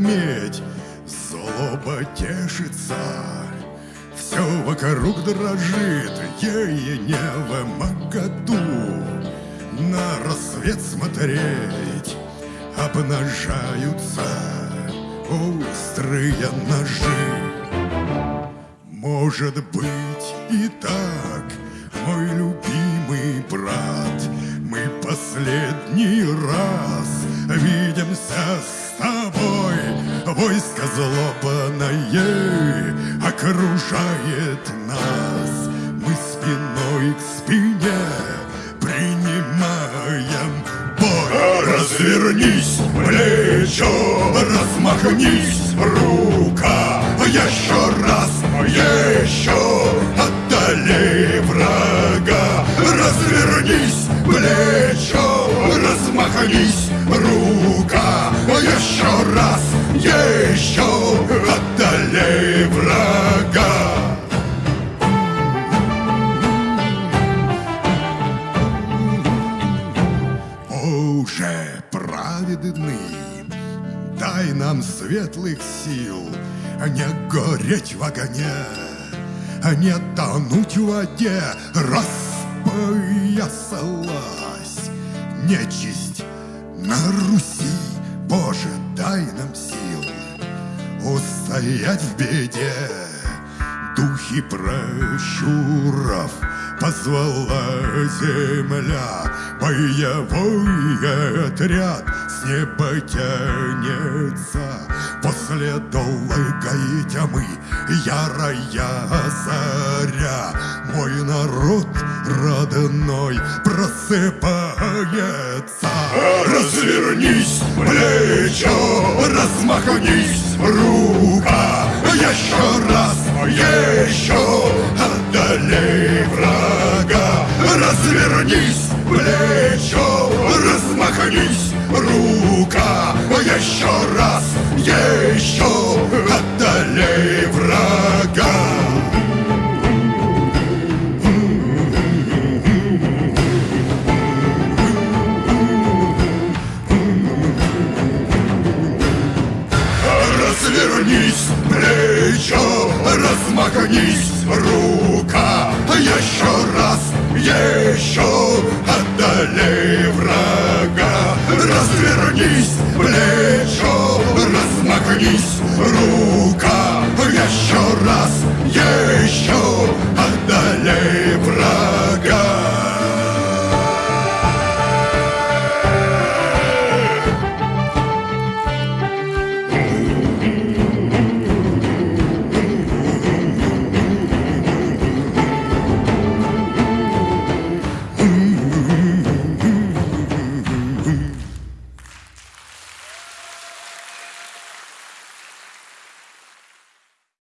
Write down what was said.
медь, злоба тешится. Все вокруг дрожит, ей не в моготу На рассвет смотреть обнажаются острые ножи. Может быть и так, мой любимый брат, Мы последний раз видимся с. Войско злобное окружает нас, Мы спиной к спине принимаем бой. Развернись, плечо, размахнись, рука, еще раз, еще отдалей врага. Развернись, плечо, размахнись, Боже праведный, дай нам светлых сил, а не гореть в огне, а не тонуть в воде, распоясалась нечисть на Руси. Боже, дай нам сил устоять в беде. Духи прощуров позвала земля, Боевой отряд с неба тянется, После долгой тьмы ярая заря, Мой народ родной просыпается. Развернись, плечо, размахнись, рука, Еще раз, еще отдалей врага. Развернись, плечо, размахнись, рука, Еще раз, еще Развернись, плечо, размахнись, рука, еще раз, еще отдалей врага. Развернись,